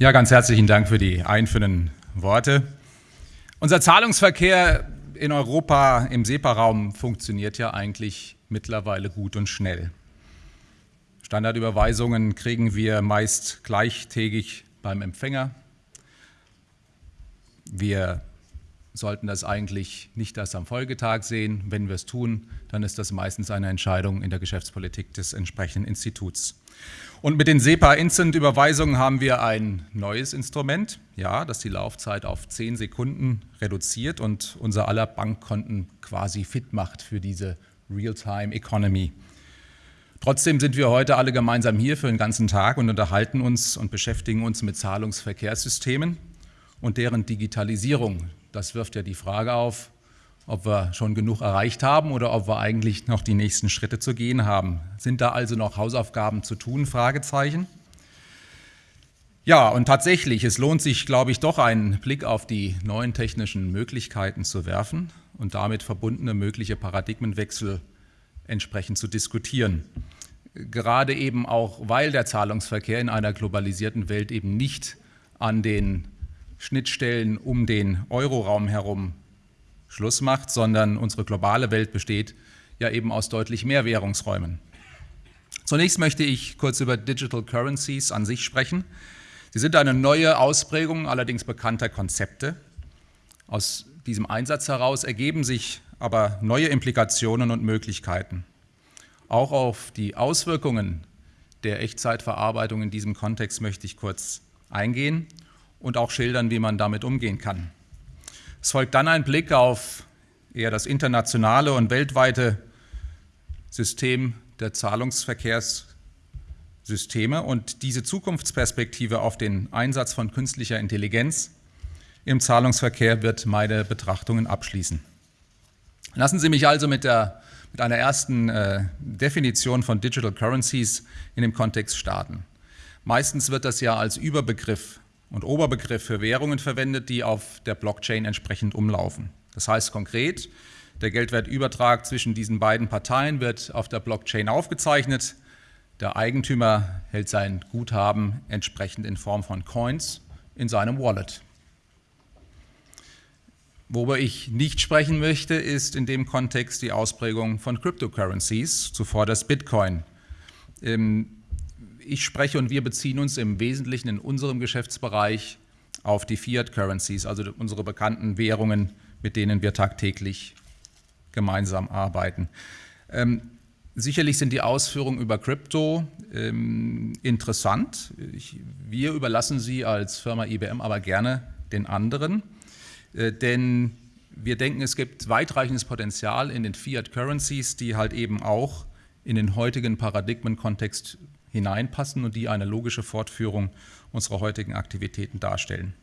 Ja, ganz herzlichen Dank für die einführenden Worte. Unser Zahlungsverkehr in Europa im SEPA-Raum funktioniert ja eigentlich mittlerweile gut und schnell. Standardüberweisungen kriegen wir meist gleichtägig beim Empfänger. Wir sollten das eigentlich nicht erst am Folgetag sehen. Wenn wir es tun, dann ist das meistens eine Entscheidung in der Geschäftspolitik des entsprechenden Instituts. Und mit den SEPA-Instant-Überweisungen haben wir ein neues Instrument, ja, das die Laufzeit auf zehn Sekunden reduziert und unser aller Bankkonten quasi fit macht für diese Real-Time-Economy. Trotzdem sind wir heute alle gemeinsam hier für den ganzen Tag und unterhalten uns und beschäftigen uns mit Zahlungsverkehrssystemen und deren Digitalisierung. Das wirft ja die Frage auf, ob wir schon genug erreicht haben oder ob wir eigentlich noch die nächsten Schritte zu gehen haben. Sind da also noch Hausaufgaben zu tun? Fragezeichen. Ja, und tatsächlich, es lohnt sich, glaube ich, doch einen Blick auf die neuen technischen Möglichkeiten zu werfen und damit verbundene mögliche Paradigmenwechsel entsprechend zu diskutieren. Gerade eben auch, weil der Zahlungsverkehr in einer globalisierten Welt eben nicht an den Schnittstellen um den Euroraum herum Schluss macht, sondern unsere globale Welt besteht ja eben aus deutlich mehr Währungsräumen. Zunächst möchte ich kurz über Digital Currencies an sich sprechen. Sie sind eine neue Ausprägung allerdings bekannter Konzepte. Aus diesem Einsatz heraus ergeben sich aber neue Implikationen und Möglichkeiten. Auch auf die Auswirkungen der Echtzeitverarbeitung in diesem Kontext möchte ich kurz eingehen und auch schildern, wie man damit umgehen kann. Es folgt dann ein Blick auf eher das internationale und weltweite System der Zahlungsverkehrssysteme und diese Zukunftsperspektive auf den Einsatz von künstlicher Intelligenz im Zahlungsverkehr wird meine Betrachtungen abschließen. Lassen Sie mich also mit, der, mit einer ersten äh, Definition von Digital Currencies in dem Kontext starten. Meistens wird das ja als Überbegriff und Oberbegriff für Währungen verwendet, die auf der Blockchain entsprechend umlaufen. Das heißt konkret, der Geldwertübertrag zwischen diesen beiden Parteien wird auf der Blockchain aufgezeichnet. Der Eigentümer hält sein Guthaben entsprechend in Form von Coins in seinem Wallet. Worüber ich nicht sprechen möchte, ist in dem Kontext die Ausprägung von Cryptocurrencies, zuvor das Bitcoin. Ich spreche und wir beziehen uns im Wesentlichen in unserem Geschäftsbereich auf die Fiat Currencies, also unsere bekannten Währungen, mit denen wir tagtäglich gemeinsam arbeiten. Ähm, sicherlich sind die Ausführungen über Krypto ähm, interessant. Ich, wir überlassen sie als Firma IBM aber gerne den anderen, äh, denn wir denken, es gibt weitreichendes Potenzial in den Fiat Currencies, die halt eben auch in den heutigen Paradigmenkontext hineinpassen und die eine logische Fortführung unserer heutigen Aktivitäten darstellen.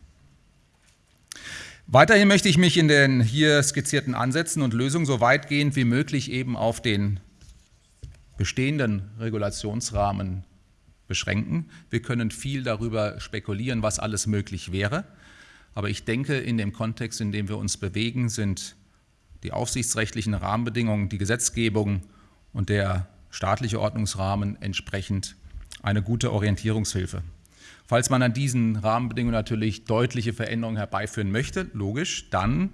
Weiterhin möchte ich mich in den hier skizzierten Ansätzen und Lösungen so weitgehend wie möglich eben auf den bestehenden Regulationsrahmen beschränken. Wir können viel darüber spekulieren, was alles möglich wäre. Aber ich denke, in dem Kontext, in dem wir uns bewegen, sind die aufsichtsrechtlichen Rahmenbedingungen, die Gesetzgebung und der staatliche Ordnungsrahmen entsprechend eine gute Orientierungshilfe. Falls man an diesen Rahmenbedingungen natürlich deutliche Veränderungen herbeiführen möchte, logisch, dann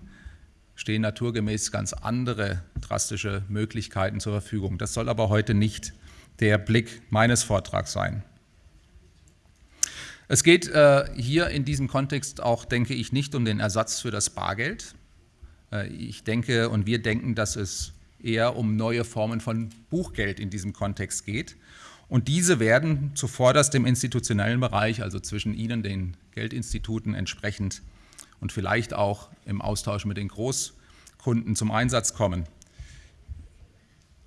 stehen naturgemäß ganz andere drastische Möglichkeiten zur Verfügung. Das soll aber heute nicht der Blick meines Vortrags sein. Es geht äh, hier in diesem Kontext auch, denke ich, nicht um den Ersatz für das Bargeld. Äh, ich denke und wir denken, dass es eher um neue Formen von Buchgeld in diesem Kontext geht. Und diese werden zuvorderst im institutionellen Bereich, also zwischen Ihnen, den Geldinstituten entsprechend und vielleicht auch im Austausch mit den Großkunden zum Einsatz kommen.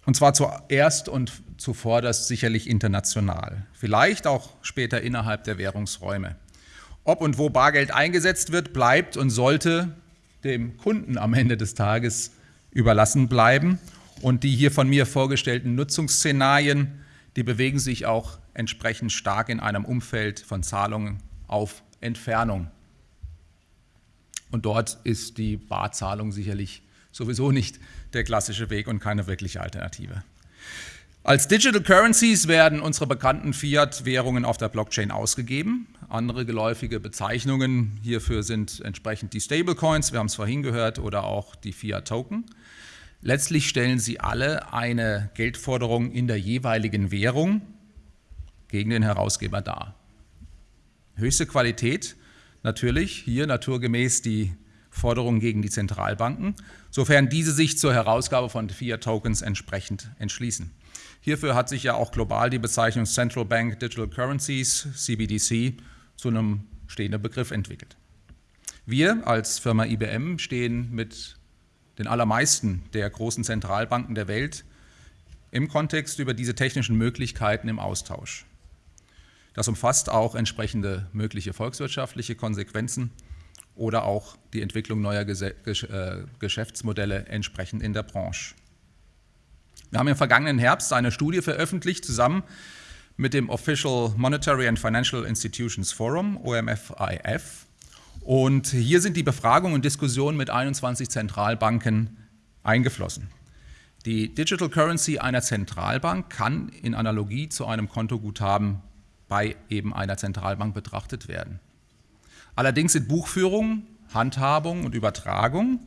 Und zwar zuerst und zuvorderst sicherlich international, vielleicht auch später innerhalb der Währungsräume. Ob und wo Bargeld eingesetzt wird, bleibt und sollte dem Kunden am Ende des Tages überlassen bleiben. Und die hier von mir vorgestellten Nutzungsszenarien, die bewegen sich auch entsprechend stark in einem Umfeld von Zahlungen auf Entfernung. Und dort ist die Barzahlung sicherlich sowieso nicht der klassische Weg und keine wirkliche Alternative. Als Digital Currencies werden unsere bekannten Fiat-Währungen auf der Blockchain ausgegeben. Andere geläufige Bezeichnungen hierfür sind entsprechend die Stablecoins, wir haben es vorhin gehört, oder auch die Fiat-Token. Letztlich stellen sie alle eine Geldforderung in der jeweiligen Währung gegen den Herausgeber dar. Höchste Qualität natürlich, hier naturgemäß die Forderungen gegen die Zentralbanken, sofern diese sich zur Herausgabe von Fiat-Tokens entsprechend entschließen. Hierfür hat sich ja auch global die Bezeichnung Central Bank Digital Currencies, CBDC, zu einem stehenden Begriff entwickelt. Wir als Firma IBM stehen mit den allermeisten der großen Zentralbanken der Welt im Kontext über diese technischen Möglichkeiten im Austausch. Das umfasst auch entsprechende mögliche volkswirtschaftliche Konsequenzen oder auch die Entwicklung neuer äh, Geschäftsmodelle entsprechend in der Branche. Wir haben im vergangenen Herbst eine Studie veröffentlicht, zusammen mit dem Official Monetary and Financial Institutions Forum, OMFIF. Und hier sind die Befragungen und Diskussionen mit 21 Zentralbanken eingeflossen. Die Digital Currency einer Zentralbank kann in Analogie zu einem Kontoguthaben bei eben einer Zentralbank betrachtet werden. Allerdings sind Buchführung, Handhabung und Übertragung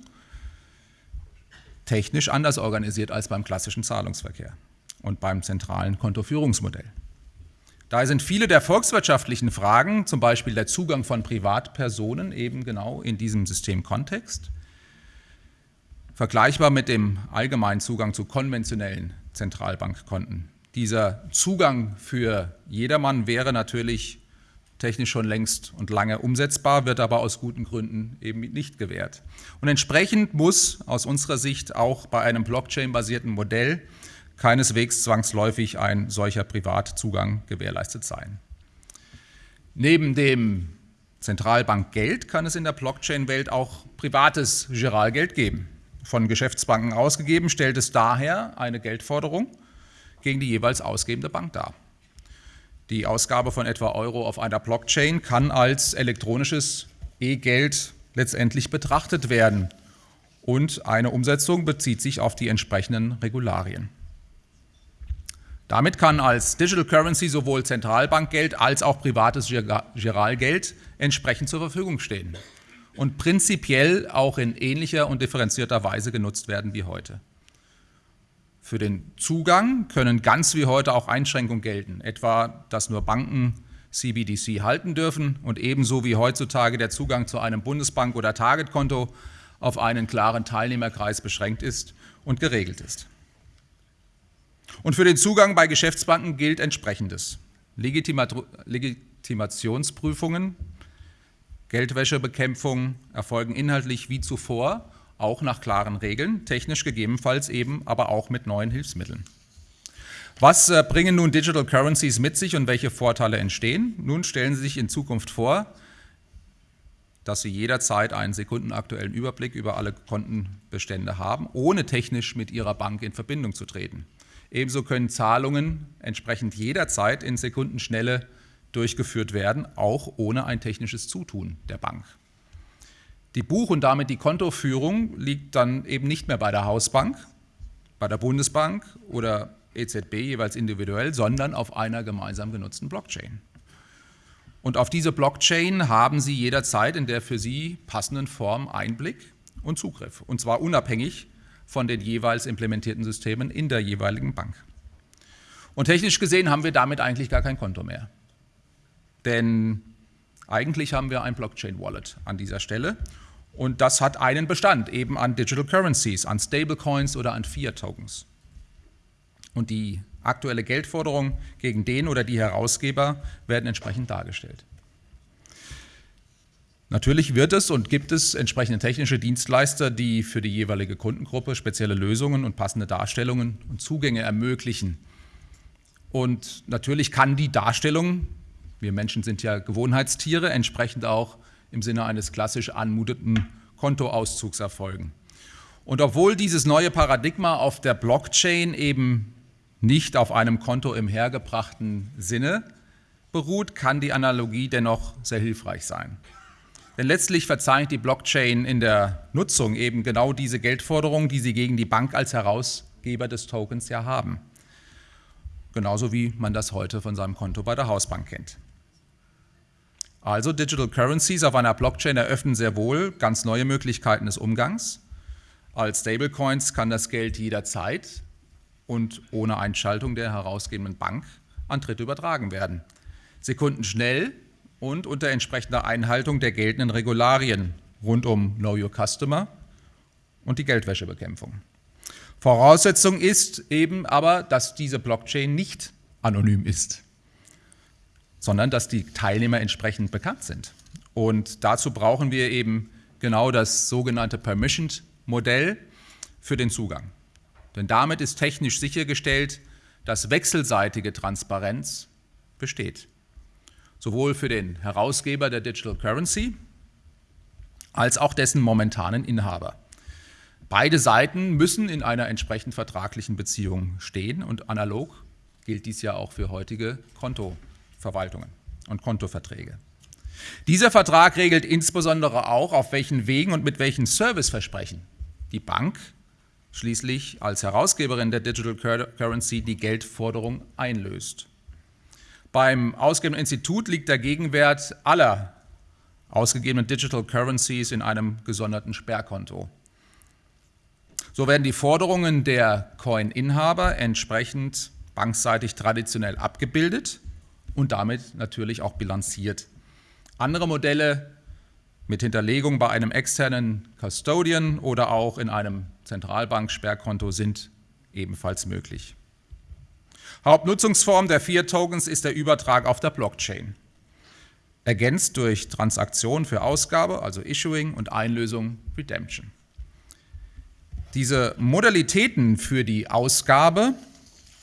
technisch anders organisiert als beim klassischen Zahlungsverkehr und beim zentralen Kontoführungsmodell. Daher sind viele der volkswirtschaftlichen Fragen, zum Beispiel der Zugang von Privatpersonen, eben genau in diesem Systemkontext, vergleichbar mit dem allgemeinen Zugang zu konventionellen Zentralbankkonten. Dieser Zugang für jedermann wäre natürlich technisch schon längst und lange umsetzbar, wird aber aus guten Gründen eben nicht gewährt. Und entsprechend muss aus unserer Sicht auch bei einem Blockchain-basierten Modell keineswegs zwangsläufig ein solcher Privatzugang gewährleistet sein. Neben dem Zentralbankgeld kann es in der Blockchain-Welt auch privates Giralgeld geben. Von Geschäftsbanken ausgegeben stellt es daher eine Geldforderung gegen die jeweils ausgebende Bank dar. Die Ausgabe von etwa Euro auf einer Blockchain kann als elektronisches E-Geld letztendlich betrachtet werden und eine Umsetzung bezieht sich auf die entsprechenden Regularien. Damit kann als Digital Currency sowohl Zentralbankgeld als auch privates Giralgeld entsprechend zur Verfügung stehen und prinzipiell auch in ähnlicher und differenzierter Weise genutzt werden wie heute. Für den Zugang können ganz wie heute auch Einschränkungen gelten, etwa, dass nur Banken CBDC halten dürfen und ebenso wie heutzutage der Zugang zu einem Bundesbank- oder Targetkonto auf einen klaren Teilnehmerkreis beschränkt ist und geregelt ist. Und für den Zugang bei Geschäftsbanken gilt entsprechendes. Legitima Legitimationsprüfungen, Geldwäschebekämpfung erfolgen inhaltlich wie zuvor auch nach klaren Regeln, technisch gegebenenfalls eben, aber auch mit neuen Hilfsmitteln. Was äh, bringen nun Digital Currencies mit sich und welche Vorteile entstehen? Nun stellen Sie sich in Zukunft vor, dass Sie jederzeit einen sekundenaktuellen Überblick über alle Kontenbestände haben, ohne technisch mit Ihrer Bank in Verbindung zu treten. Ebenso können Zahlungen entsprechend jederzeit in Sekundenschnelle durchgeführt werden, auch ohne ein technisches Zutun der Bank. Die Buch- und damit die Kontoführung liegt dann eben nicht mehr bei der Hausbank, bei der Bundesbank oder EZB jeweils individuell, sondern auf einer gemeinsam genutzten Blockchain. Und auf diese Blockchain haben Sie jederzeit in der für Sie passenden Form Einblick und Zugriff, und zwar unabhängig von den jeweils implementierten Systemen in der jeweiligen Bank. Und technisch gesehen haben wir damit eigentlich gar kein Konto mehr. Denn eigentlich haben wir ein Blockchain-Wallet an dieser Stelle und das hat einen Bestand, eben an Digital Currencies, an Stablecoins oder an Fiat-Tokens. Und die aktuelle Geldforderung gegen den oder die Herausgeber werden entsprechend dargestellt. Natürlich wird es und gibt es entsprechende technische Dienstleister, die für die jeweilige Kundengruppe spezielle Lösungen und passende Darstellungen und Zugänge ermöglichen. Und natürlich kann die Darstellung, wir Menschen sind ja Gewohnheitstiere, entsprechend auch im Sinne eines klassisch anmuteten Kontoauszugs erfolgen. Und obwohl dieses neue Paradigma auf der Blockchain eben nicht auf einem Konto im hergebrachten Sinne beruht, kann die Analogie dennoch sehr hilfreich sein. Denn letztlich verzeichnet die Blockchain in der Nutzung eben genau diese Geldforderungen, die sie gegen die Bank als Herausgeber des Tokens ja haben. Genauso wie man das heute von seinem Konto bei der Hausbank kennt. Also Digital Currencies auf einer Blockchain eröffnen sehr wohl ganz neue Möglichkeiten des Umgangs. Als Stablecoins kann das Geld jederzeit und ohne Einschaltung der herausgebenden Bank an Dritte übertragen werden. Sekundenschnell und unter entsprechender Einhaltung der geltenden Regularien rund um Know Your Customer und die Geldwäschebekämpfung. Voraussetzung ist eben aber, dass diese Blockchain nicht anonym ist sondern dass die Teilnehmer entsprechend bekannt sind. Und dazu brauchen wir eben genau das sogenannte Permissioned-Modell für den Zugang. Denn damit ist technisch sichergestellt, dass wechselseitige Transparenz besteht. Sowohl für den Herausgeber der Digital Currency als auch dessen momentanen Inhaber. Beide Seiten müssen in einer entsprechend vertraglichen Beziehung stehen und analog gilt dies ja auch für heutige Konto. Verwaltungen und Kontoverträge. Dieser Vertrag regelt insbesondere auch, auf welchen Wegen und mit welchen Serviceversprechen die Bank schließlich als Herausgeberin der Digital Currency die Geldforderung einlöst. Beim ausgebenden Institut liegt der Gegenwert aller ausgegebenen Digital Currencies in einem gesonderten Sperrkonto. So werden die Forderungen der Coin-Inhaber entsprechend bankseitig traditionell abgebildet und damit natürlich auch bilanziert. Andere Modelle mit Hinterlegung bei einem externen Custodian oder auch in einem Zentralbank-Sperrkonto sind ebenfalls möglich. Hauptnutzungsform der Fiat-Tokens ist der Übertrag auf der Blockchain, ergänzt durch Transaktionen für Ausgabe, also Issuing und Einlösung, Redemption. Diese Modalitäten für die Ausgabe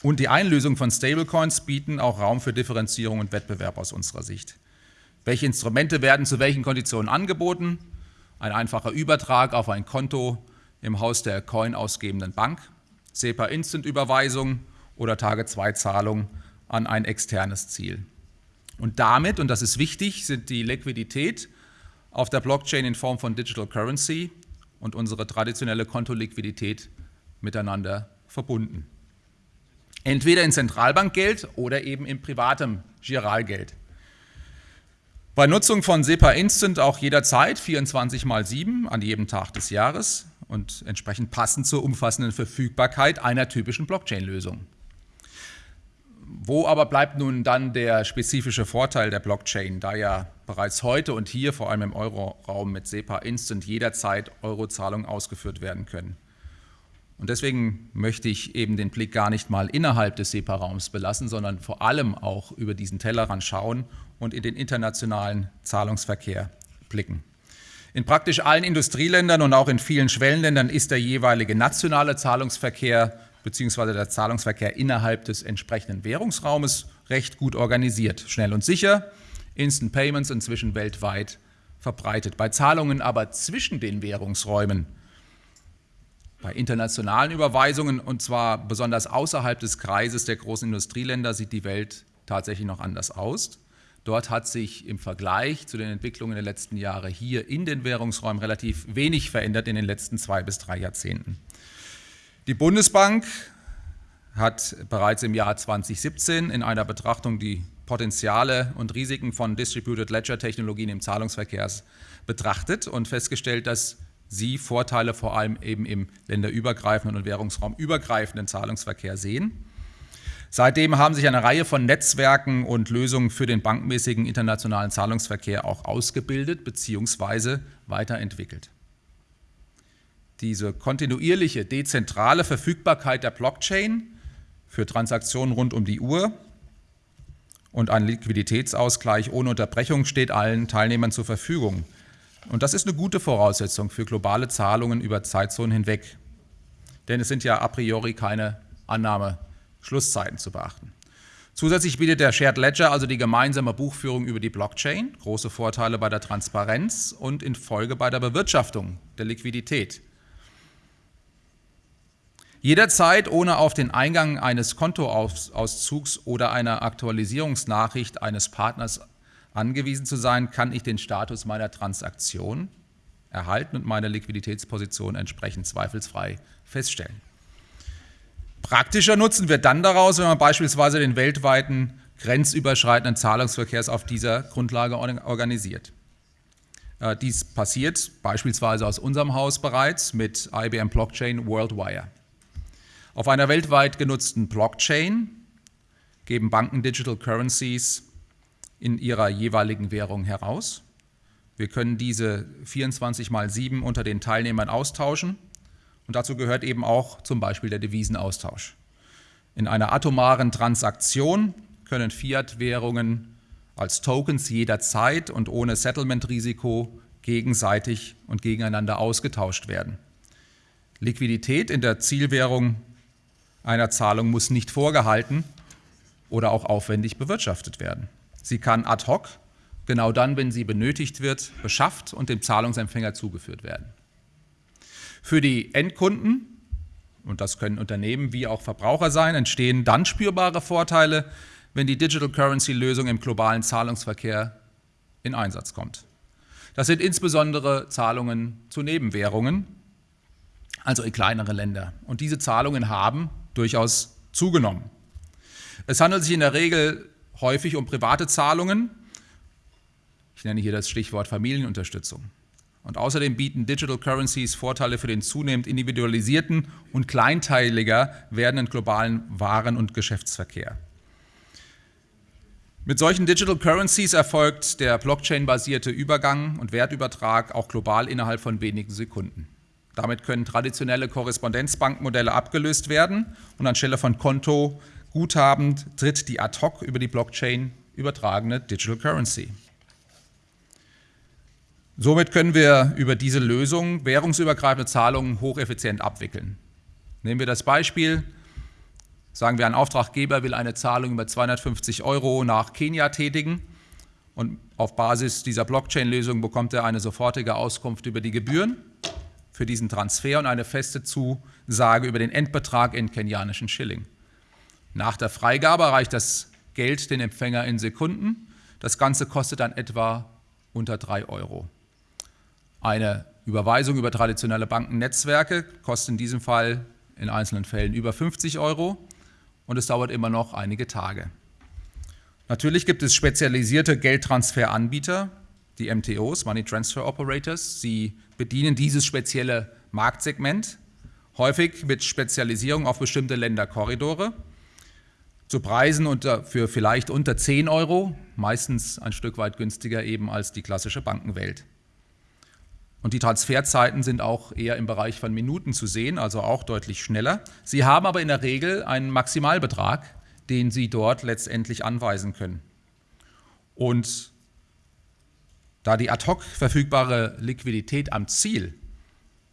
und die Einlösung von Stablecoins bieten auch Raum für Differenzierung und Wettbewerb aus unserer Sicht. Welche Instrumente werden zu welchen Konditionen angeboten? Ein einfacher Übertrag auf ein Konto im Haus der Coin ausgebenden Bank, SEPA Instant Überweisung oder Tage 2 Zahlung an ein externes Ziel. Und damit, und das ist wichtig, sind die Liquidität auf der Blockchain in Form von Digital Currency und unsere traditionelle Kontoliquidität miteinander verbunden. Entweder in Zentralbankgeld oder eben in privatem Giralgeld. Bei Nutzung von SEPA Instant auch jederzeit 24 mal 7 an jedem Tag des Jahres und entsprechend passend zur umfassenden Verfügbarkeit einer typischen Blockchain-Lösung. Wo aber bleibt nun dann der spezifische Vorteil der Blockchain, da ja bereits heute und hier, vor allem im Euroraum mit SEPA Instant, jederzeit Eurozahlungen ausgeführt werden können? Und deswegen möchte ich eben den Blick gar nicht mal innerhalb des SEPA-Raums belassen, sondern vor allem auch über diesen Tellerrand schauen und in den internationalen Zahlungsverkehr blicken. In praktisch allen Industrieländern und auch in vielen Schwellenländern ist der jeweilige nationale Zahlungsverkehr bzw. der Zahlungsverkehr innerhalb des entsprechenden Währungsraumes recht gut organisiert, schnell und sicher, Instant Payments inzwischen weltweit verbreitet. Bei Zahlungen aber zwischen den Währungsräumen bei internationalen Überweisungen, und zwar besonders außerhalb des Kreises der großen Industrieländer, sieht die Welt tatsächlich noch anders aus. Dort hat sich im Vergleich zu den Entwicklungen der letzten Jahre hier in den Währungsräumen relativ wenig verändert in den letzten zwei bis drei Jahrzehnten. Die Bundesbank hat bereits im Jahr 2017 in einer Betrachtung die Potenziale und Risiken von Distributed Ledger Technologien im Zahlungsverkehr betrachtet und festgestellt, dass sie Vorteile vor allem eben im länderübergreifenden und währungsraumübergreifenden Zahlungsverkehr sehen. Seitdem haben sich eine Reihe von Netzwerken und Lösungen für den bankmäßigen internationalen Zahlungsverkehr auch ausgebildet bzw. weiterentwickelt. Diese kontinuierliche, dezentrale Verfügbarkeit der Blockchain für Transaktionen rund um die Uhr und ein Liquiditätsausgleich ohne Unterbrechung steht allen Teilnehmern zur Verfügung. Und das ist eine gute Voraussetzung für globale Zahlungen über Zeitzonen hinweg. Denn es sind ja a priori keine Annahmeschlusszeiten zu beachten. Zusätzlich bietet der Shared Ledger also die gemeinsame Buchführung über die Blockchain, große Vorteile bei der Transparenz und in Folge bei der Bewirtschaftung der Liquidität. Jederzeit ohne auf den Eingang eines Kontoauszugs oder einer Aktualisierungsnachricht eines Partners angewiesen zu sein, kann ich den Status meiner Transaktion erhalten und meine Liquiditätsposition entsprechend zweifelsfrei feststellen. Praktischer Nutzen wird dann daraus, wenn man beispielsweise den weltweiten grenzüberschreitenden Zahlungsverkehrs auf dieser Grundlage organisiert. Äh, dies passiert beispielsweise aus unserem Haus bereits mit IBM Blockchain WorldWire. Auf einer weltweit genutzten Blockchain geben Banken Digital Currencies in ihrer jeweiligen Währung heraus. Wir können diese 24 mal 7 unter den Teilnehmern austauschen und dazu gehört eben auch zum Beispiel der Devisenaustausch. In einer atomaren Transaktion können Fiat-Währungen als Tokens jederzeit und ohne Settlement-Risiko gegenseitig und gegeneinander ausgetauscht werden. Liquidität in der Zielwährung einer Zahlung muss nicht vorgehalten oder auch aufwendig bewirtschaftet werden. Sie kann ad hoc, genau dann, wenn sie benötigt wird, beschafft und dem Zahlungsempfänger zugeführt werden. Für die Endkunden, und das können Unternehmen wie auch Verbraucher sein, entstehen dann spürbare Vorteile, wenn die Digital Currency Lösung im globalen Zahlungsverkehr in Einsatz kommt. Das sind insbesondere Zahlungen zu Nebenwährungen, also in kleinere Länder. Und diese Zahlungen haben durchaus zugenommen. Es handelt sich in der Regel häufig um private Zahlungen. Ich nenne hier das Stichwort Familienunterstützung. Und außerdem bieten Digital Currencies Vorteile für den zunehmend individualisierten und kleinteiliger werdenden globalen Waren- und Geschäftsverkehr. Mit solchen Digital Currencies erfolgt der Blockchain-basierte Übergang und Wertübertrag auch global innerhalb von wenigen Sekunden. Damit können traditionelle Korrespondenzbankmodelle abgelöst werden und anstelle von Konto Guthaben tritt die ad hoc über die Blockchain übertragene Digital Currency. Somit können wir über diese Lösung währungsübergreifende Zahlungen hocheffizient abwickeln. Nehmen wir das Beispiel, Sagen wir, ein Auftraggeber will eine Zahlung über 250 Euro nach Kenia tätigen und auf Basis dieser Blockchain-Lösung bekommt er eine sofortige Auskunft über die Gebühren für diesen Transfer und eine feste Zusage über den Endbetrag in kenianischen Schilling. Nach der Freigabe erreicht das Geld den Empfänger in Sekunden. Das Ganze kostet dann etwa unter 3 Euro. Eine Überweisung über traditionelle Bankennetzwerke kostet in diesem Fall in einzelnen Fällen über 50 Euro und es dauert immer noch einige Tage. Natürlich gibt es spezialisierte Geldtransferanbieter, die MTOs, Money Transfer Operators. Sie bedienen dieses spezielle Marktsegment, häufig mit Spezialisierung auf bestimmte Länderkorridore, zu Preisen unter, für vielleicht unter 10 Euro, meistens ein Stück weit günstiger eben als die klassische Bankenwelt. Und die Transferzeiten sind auch eher im Bereich von Minuten zu sehen, also auch deutlich schneller. Sie haben aber in der Regel einen Maximalbetrag, den Sie dort letztendlich anweisen können. Und da die ad hoc verfügbare Liquidität am Ziel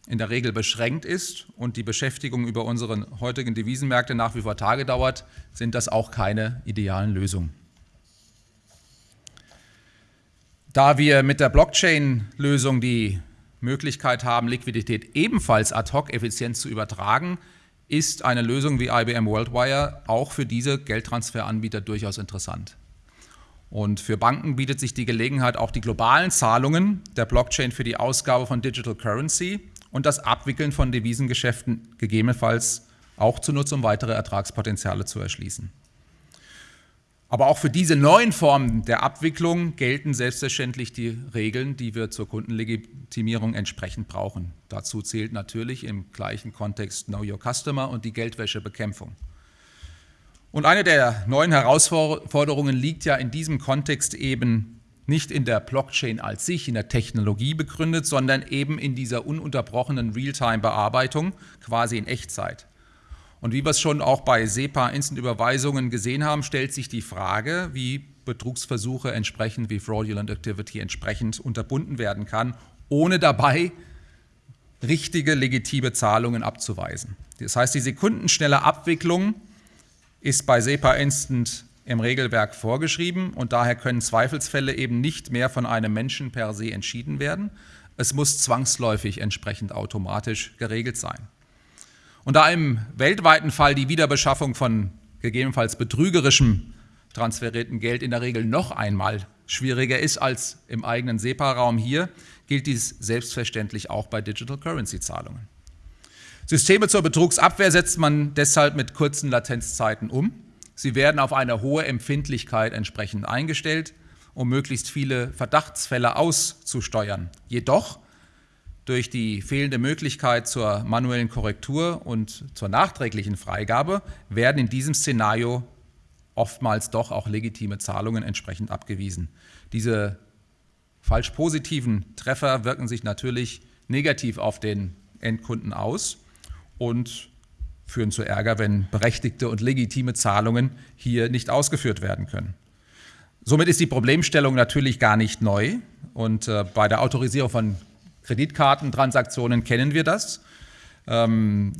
in der Regel beschränkt ist und die Beschäftigung über unseren heutigen Devisenmärkte nach wie vor Tage dauert, sind das auch keine idealen Lösungen. Da wir mit der Blockchain-Lösung die Möglichkeit haben, Liquidität ebenfalls ad hoc effizient zu übertragen, ist eine Lösung wie IBM WorldWire auch für diese Geldtransferanbieter durchaus interessant. Und für Banken bietet sich die Gelegenheit, auch die globalen Zahlungen der Blockchain für die Ausgabe von Digital Currency und das Abwickeln von Devisengeschäften gegebenenfalls auch zu nutzen, um weitere Ertragspotenziale zu erschließen. Aber auch für diese neuen Formen der Abwicklung gelten selbstverständlich die Regeln, die wir zur Kundenlegitimierung entsprechend brauchen. Dazu zählt natürlich im gleichen Kontext Know Your Customer und die Geldwäschebekämpfung. Und eine der neuen Herausforderungen liegt ja in diesem Kontext eben nicht in der Blockchain als sich, in der Technologie begründet, sondern eben in dieser ununterbrochenen Realtime-Bearbeitung, quasi in Echtzeit. Und wie wir es schon auch bei SEPA Instant-Überweisungen gesehen haben, stellt sich die Frage, wie Betrugsversuche entsprechend, wie Fraudulent Activity entsprechend unterbunden werden kann, ohne dabei richtige, legitime Zahlungen abzuweisen. Das heißt, die sekundenschnelle Abwicklung ist bei SEPA Instant im Regelwerk vorgeschrieben und daher können Zweifelsfälle eben nicht mehr von einem Menschen per se entschieden werden. Es muss zwangsläufig entsprechend automatisch geregelt sein. Und da im weltweiten Fall die Wiederbeschaffung von gegebenenfalls betrügerischem transferierten Geld in der Regel noch einmal schwieriger ist als im eigenen SEPA-Raum hier, gilt dies selbstverständlich auch bei Digital Currency Zahlungen. Systeme zur Betrugsabwehr setzt man deshalb mit kurzen Latenzzeiten um. Sie werden auf eine hohe Empfindlichkeit entsprechend eingestellt, um möglichst viele Verdachtsfälle auszusteuern. Jedoch durch die fehlende Möglichkeit zur manuellen Korrektur und zur nachträglichen Freigabe werden in diesem Szenario oftmals doch auch legitime Zahlungen entsprechend abgewiesen. Diese falsch positiven Treffer wirken sich natürlich negativ auf den Endkunden aus und führen zu Ärger, wenn berechtigte und legitime Zahlungen hier nicht ausgeführt werden können. Somit ist die Problemstellung natürlich gar nicht neu und äh, bei der Autorisierung von Kreditkartentransaktionen kennen wir das. Ähm,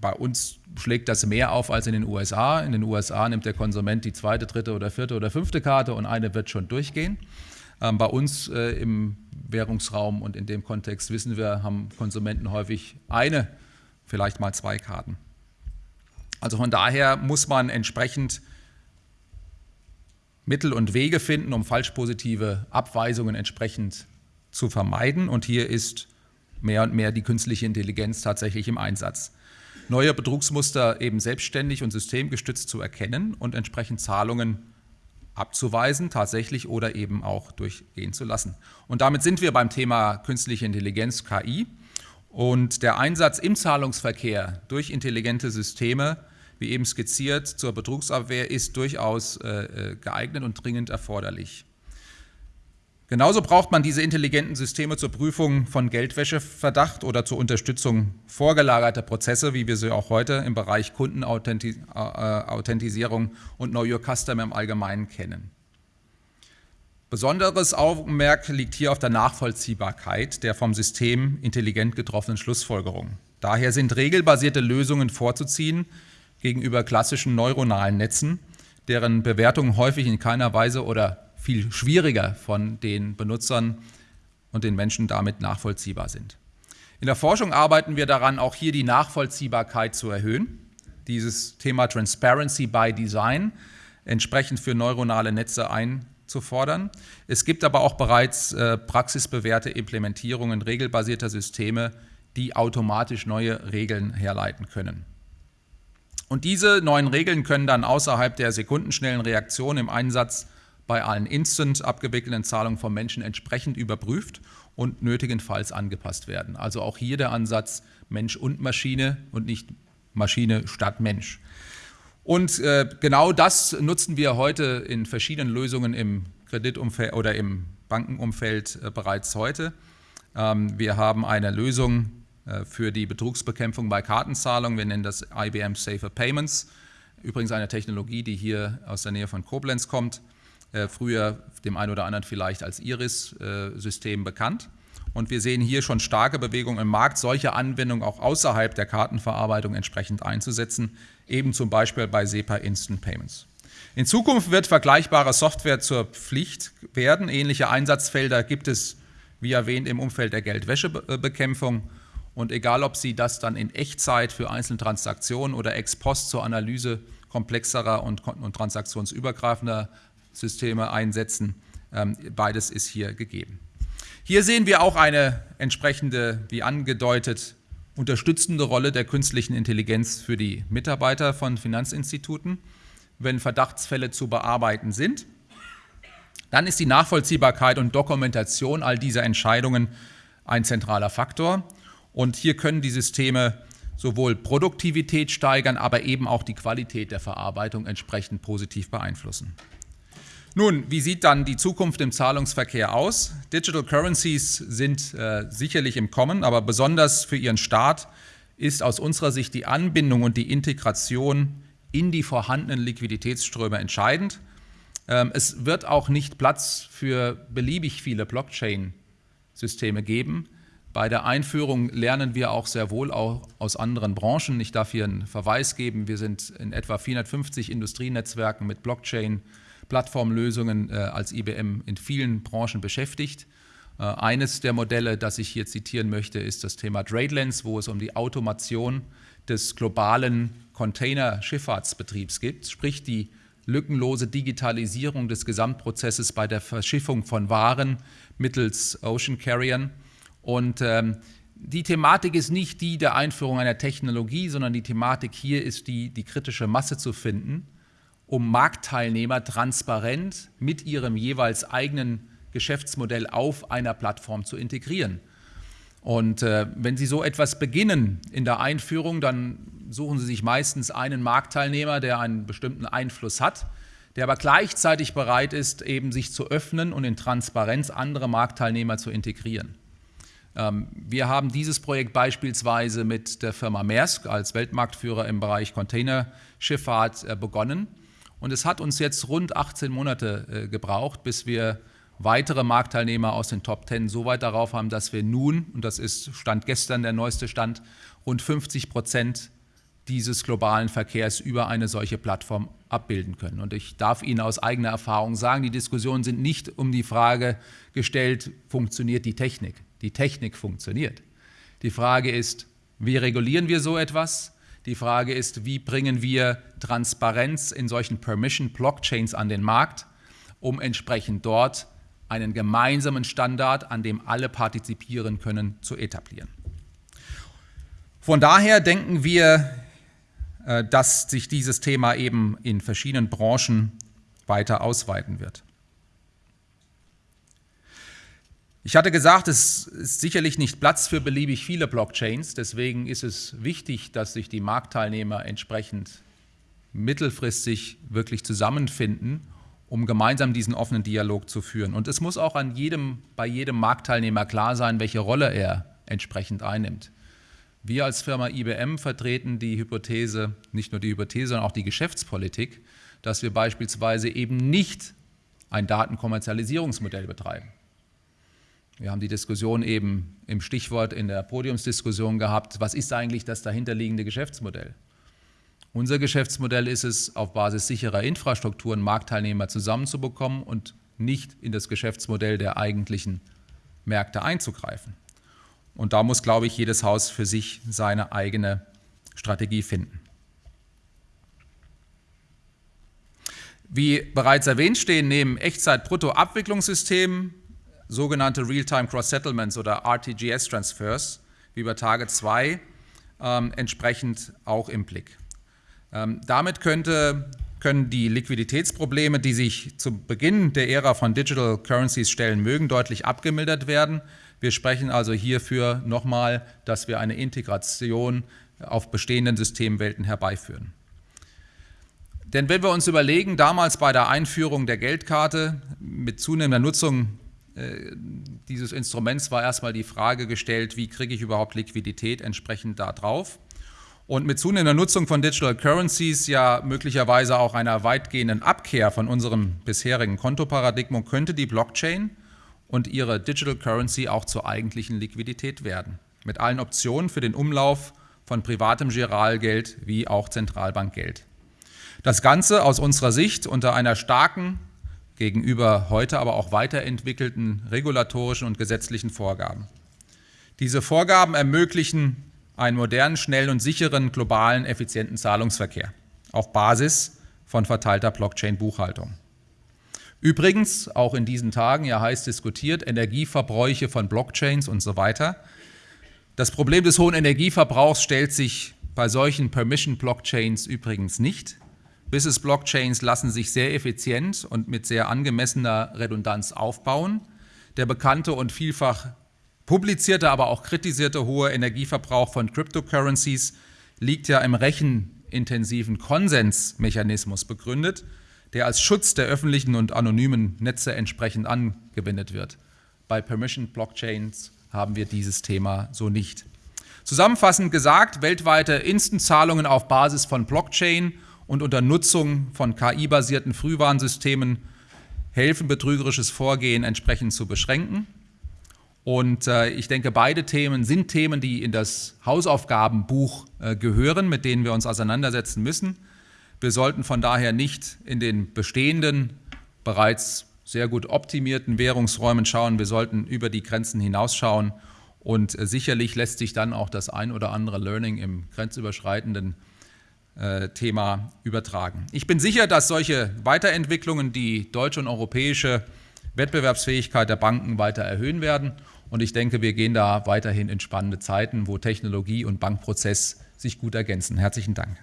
bei uns schlägt das mehr auf als in den USA. In den USA nimmt der Konsument die zweite, dritte oder vierte oder fünfte Karte und eine wird schon durchgehen. Ähm, bei uns äh, im Währungsraum und in dem Kontext wissen wir, haben Konsumenten häufig eine, vielleicht mal zwei Karten. Also von daher muss man entsprechend Mittel und Wege finden, um falsch positive Abweisungen entsprechend zu vermeiden. Und hier ist mehr und mehr die künstliche Intelligenz tatsächlich im Einsatz. Neue Betrugsmuster eben selbstständig und systemgestützt zu erkennen und entsprechend Zahlungen abzuweisen, tatsächlich oder eben auch durchgehen zu lassen. Und damit sind wir beim Thema künstliche Intelligenz, KI. Und der Einsatz im Zahlungsverkehr durch intelligente Systeme, wie eben skizziert, zur Betrugsabwehr ist durchaus äh, äh geeignet und dringend erforderlich. Genauso braucht man diese intelligenten Systeme zur Prüfung von Geldwäscheverdacht oder zur Unterstützung vorgelagerter Prozesse, wie wir sie auch heute im Bereich Kundenauthentisierung und Know Your Customer im Allgemeinen kennen. Besonderes Augenmerk liegt hier auf der Nachvollziehbarkeit der vom System intelligent getroffenen Schlussfolgerungen. Daher sind regelbasierte Lösungen vorzuziehen gegenüber klassischen neuronalen Netzen, deren Bewertungen häufig in keiner Weise oder viel schwieriger von den Benutzern und den Menschen damit nachvollziehbar sind. In der Forschung arbeiten wir daran, auch hier die Nachvollziehbarkeit zu erhöhen. Dieses Thema Transparency by Design entsprechend für neuronale Netze einzufordern. Es gibt aber auch bereits äh, praxisbewährte Implementierungen regelbasierter Systeme, die automatisch neue Regeln herleiten können. Und diese neuen Regeln können dann außerhalb der sekundenschnellen Reaktion im Einsatz bei allen instant abgewickelten Zahlungen von Menschen entsprechend überprüft und nötigenfalls angepasst werden. Also auch hier der Ansatz Mensch und Maschine und nicht Maschine statt Mensch. Und äh, genau das nutzen wir heute in verschiedenen Lösungen im Kreditumfeld oder im Bankenumfeld äh, bereits heute. Ähm, wir haben eine Lösung äh, für die Betrugsbekämpfung bei Kartenzahlungen. Wir nennen das IBM Safer Payments. Übrigens eine Technologie, die hier aus der Nähe von Koblenz kommt. Äh, früher dem einen oder anderen vielleicht als Iris-System bekannt. Und wir sehen hier schon starke Bewegungen im Markt, solche Anwendungen auch außerhalb der Kartenverarbeitung entsprechend einzusetzen, eben zum Beispiel bei SEPA Instant Payments. In Zukunft wird vergleichbare Software zur Pflicht werden. Ähnliche Einsatzfelder gibt es, wie erwähnt, im Umfeld der Geldwäschebekämpfung. Und egal, ob Sie das dann in Echtzeit für einzelne Transaktionen oder ex post zur Analyse komplexerer und, und transaktionsübergreifender Systeme einsetzen. Ähm, beides ist hier gegeben. Hier sehen wir auch eine entsprechende, wie angedeutet, unterstützende Rolle der künstlichen Intelligenz für die Mitarbeiter von Finanzinstituten, wenn Verdachtsfälle zu bearbeiten sind. Dann ist die Nachvollziehbarkeit und Dokumentation all dieser Entscheidungen ein zentraler Faktor. Und hier können die Systeme sowohl Produktivität steigern, aber eben auch die Qualität der Verarbeitung entsprechend positiv beeinflussen. Nun, wie sieht dann die Zukunft im Zahlungsverkehr aus? Digital Currencies sind äh, sicherlich im Kommen, aber besonders für ihren Start ist aus unserer Sicht die Anbindung und die Integration in die vorhandenen Liquiditätsströme entscheidend. Ähm, es wird auch nicht Platz für beliebig viele Blockchain-Systeme geben. Bei der Einführung lernen wir auch sehr wohl auch aus anderen Branchen. Ich darf hier einen Verweis geben. Wir sind in etwa 450 Industrienetzwerken mit Blockchain Plattformlösungen äh, als IBM in vielen Branchen beschäftigt. Äh, eines der Modelle, das ich hier zitieren möchte, ist das Thema Tradelens, wo es um die Automation des globalen Containerschifffahrtsbetriebs geht, sprich die lückenlose Digitalisierung des Gesamtprozesses bei der Verschiffung von Waren mittels Ocean Carriern. Und ähm, die Thematik ist nicht die der Einführung einer Technologie, sondern die Thematik hier ist die, die kritische Masse zu finden, um Marktteilnehmer transparent mit ihrem jeweils eigenen Geschäftsmodell auf einer Plattform zu integrieren. Und äh, wenn Sie so etwas beginnen in der Einführung, dann suchen Sie sich meistens einen Marktteilnehmer, der einen bestimmten Einfluss hat, der aber gleichzeitig bereit ist, eben sich zu öffnen und in Transparenz andere Marktteilnehmer zu integrieren. Ähm, wir haben dieses Projekt beispielsweise mit der Firma Maersk als Weltmarktführer im Bereich Containerschifffahrt äh, begonnen. Und es hat uns jetzt rund 18 Monate äh, gebraucht, bis wir weitere Marktteilnehmer aus den Top 10 so weit darauf haben, dass wir nun, und das ist Stand gestern der neueste Stand, rund 50 Prozent dieses globalen Verkehrs über eine solche Plattform abbilden können. Und ich darf Ihnen aus eigener Erfahrung sagen, die Diskussionen sind nicht um die Frage gestellt, funktioniert die Technik? Die Technik funktioniert. Die Frage ist, wie regulieren wir so etwas? Die Frage ist, wie bringen wir Transparenz in solchen Permission-Blockchains an den Markt, um entsprechend dort einen gemeinsamen Standard, an dem alle partizipieren können, zu etablieren. Von daher denken wir, äh, dass sich dieses Thema eben in verschiedenen Branchen weiter ausweiten wird. Ich hatte gesagt, es ist sicherlich nicht Platz für beliebig viele Blockchains. Deswegen ist es wichtig, dass sich die Marktteilnehmer entsprechend mittelfristig wirklich zusammenfinden, um gemeinsam diesen offenen Dialog zu führen. Und es muss auch an jedem, bei jedem Marktteilnehmer klar sein, welche Rolle er entsprechend einnimmt. Wir als Firma IBM vertreten die Hypothese, nicht nur die Hypothese, sondern auch die Geschäftspolitik, dass wir beispielsweise eben nicht ein Datenkommerzialisierungsmodell betreiben. Wir haben die Diskussion eben im Stichwort in der Podiumsdiskussion gehabt, was ist eigentlich das dahinterliegende Geschäftsmodell? Unser Geschäftsmodell ist es, auf Basis sicherer Infrastrukturen Marktteilnehmer zusammenzubekommen und nicht in das Geschäftsmodell der eigentlichen Märkte einzugreifen. Und da muss, glaube ich, jedes Haus für sich seine eigene Strategie finden. Wie bereits erwähnt stehen neben Echtzeit-Brutto-Abwicklungssystemen sogenannte Real-Time Cross-Settlements oder RTGS-Transfers, wie bei Tage 2, ähm, entsprechend auch im Blick. Ähm, damit könnte, können die Liquiditätsprobleme, die sich zu Beginn der Ära von Digital Currencies stellen mögen, deutlich abgemildert werden. Wir sprechen also hierfür nochmal, dass wir eine Integration auf bestehenden Systemwelten herbeiführen. Denn wenn wir uns überlegen, damals bei der Einführung der Geldkarte mit zunehmender Nutzung dieses Instruments war erstmal die Frage gestellt, wie kriege ich überhaupt Liquidität entsprechend da drauf. Und mit zunehmender Nutzung von Digital Currencies, ja möglicherweise auch einer weitgehenden Abkehr von unserem bisherigen Kontoparadigma, könnte die Blockchain und ihre Digital Currency auch zur eigentlichen Liquidität werden. Mit allen Optionen für den Umlauf von privatem Giralgeld wie auch Zentralbankgeld. Das Ganze aus unserer Sicht unter einer starken gegenüber heute aber auch weiterentwickelten regulatorischen und gesetzlichen Vorgaben. Diese Vorgaben ermöglichen einen modernen, schnellen und sicheren, globalen, effizienten Zahlungsverkehr auf Basis von verteilter Blockchain-Buchhaltung. Übrigens, auch in diesen Tagen ja heiß diskutiert, Energieverbräuche von Blockchains und so weiter. Das Problem des hohen Energieverbrauchs stellt sich bei solchen Permission-Blockchains übrigens nicht. Business-Blockchains lassen sich sehr effizient und mit sehr angemessener Redundanz aufbauen. Der bekannte und vielfach publizierte, aber auch kritisierte hohe Energieverbrauch von Cryptocurrencies liegt ja im rechenintensiven Konsensmechanismus begründet, der als Schutz der öffentlichen und anonymen Netze entsprechend angewendet wird. Bei Permission Blockchains haben wir dieses Thema so nicht. Zusammenfassend gesagt, weltweite Instant-Zahlungen auf Basis von Blockchain und unter Nutzung von KI-basierten Frühwarnsystemen helfen, betrügerisches Vorgehen entsprechend zu beschränken. Und äh, ich denke, beide Themen sind Themen, die in das Hausaufgabenbuch äh, gehören, mit denen wir uns auseinandersetzen müssen. Wir sollten von daher nicht in den bestehenden, bereits sehr gut optimierten Währungsräumen schauen. Wir sollten über die Grenzen hinausschauen. Und äh, sicherlich lässt sich dann auch das ein oder andere Learning im grenzüberschreitenden Thema übertragen. Ich bin sicher, dass solche Weiterentwicklungen die deutsche und europäische Wettbewerbsfähigkeit der Banken weiter erhöhen werden Und ich denke, wir gehen da weiterhin in spannende Zeiten, wo Technologie und Bankprozess sich gut ergänzen. Herzlichen Dank.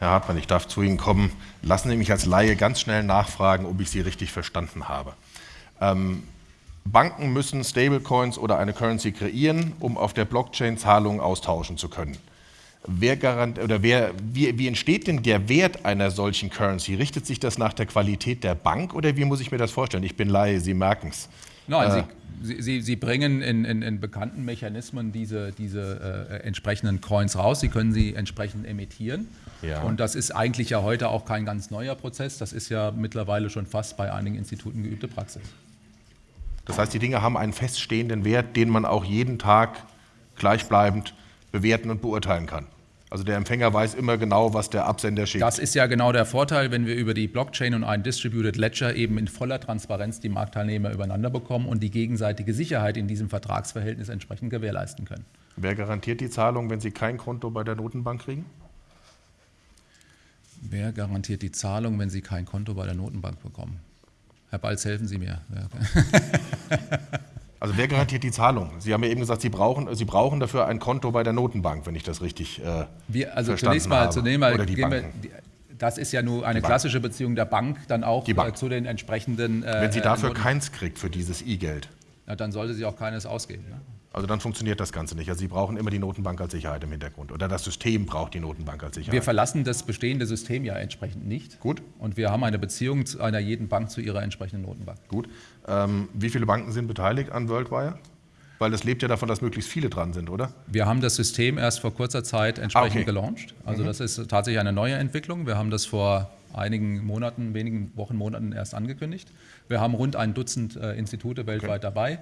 Herr Hartmann, ich darf zu Ihnen kommen. Lassen Sie mich als Laie ganz schnell nachfragen, ob ich Sie richtig verstanden habe. Ähm, Banken müssen Stablecoins oder eine Currency kreieren, um auf der Blockchain Zahlungen austauschen zu können. Wer garant, oder wer, wie, wie, entsteht denn der Wert einer solchen Currency? Richtet sich das nach der Qualität der Bank oder wie muss ich mir das vorstellen? Ich bin Laie, Sie merken es. Nein, äh, Sie, Sie, Sie, bringen in, in, in, bekannten Mechanismen diese, diese äh, entsprechenden Coins raus. Sie können sie entsprechend emittieren. Ja. Und das ist eigentlich ja heute auch kein ganz neuer Prozess. Das ist ja mittlerweile schon fast bei einigen Instituten geübte Praxis. Das heißt, die Dinge haben einen feststehenden Wert, den man auch jeden Tag gleichbleibend bewerten und beurteilen kann. Also der Empfänger weiß immer genau, was der Absender schickt. Das ist ja genau der Vorteil, wenn wir über die Blockchain und einen Distributed Ledger eben in voller Transparenz die Marktteilnehmer übereinander bekommen und die gegenseitige Sicherheit in diesem Vertragsverhältnis entsprechend gewährleisten können. Wer garantiert die Zahlung, wenn Sie kein Konto bei der Notenbank kriegen? Wer garantiert die Zahlung, wenn Sie kein Konto bei der Notenbank bekommen? Herr Balz, helfen Sie mir. also wer garantiert die Zahlung? Sie haben ja eben gesagt, Sie brauchen, Sie brauchen dafür ein Konto bei der Notenbank, wenn ich das richtig äh, wir, also zunächst mal, habe. Zunächst mal Oder die Banken. Wir, das ist ja nur eine klassische Beziehung der Bank dann auch äh, zu den entsprechenden. Äh, wenn sie dafür Noten keins kriegt für dieses E-Geld. dann sollte sie auch keines ausgeben. Ne? Also dann funktioniert das Ganze nicht. Also Sie brauchen immer die Notenbank als Sicherheit im Hintergrund. Oder das System braucht die Notenbank als Sicherheit. Wir verlassen das bestehende System ja entsprechend nicht. Gut. Und wir haben eine Beziehung zu einer jeden Bank zu ihrer entsprechenden Notenbank. Gut. Ähm, wie viele Banken sind beteiligt an WorldWire? Weil das lebt ja davon, dass möglichst viele dran sind, oder? Wir haben das System erst vor kurzer Zeit entsprechend ah, okay. gelauncht. Also mhm. das ist tatsächlich eine neue Entwicklung. Wir haben das vor einigen Monaten, wenigen Wochen, Monaten erst angekündigt. Wir haben rund ein Dutzend äh, Institute weltweit okay. dabei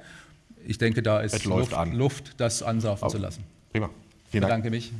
ich denke, da ist Luft, Luft, das ansaufen oh. zu lassen. Prima. Vielen Dank. Ich bedanke mich.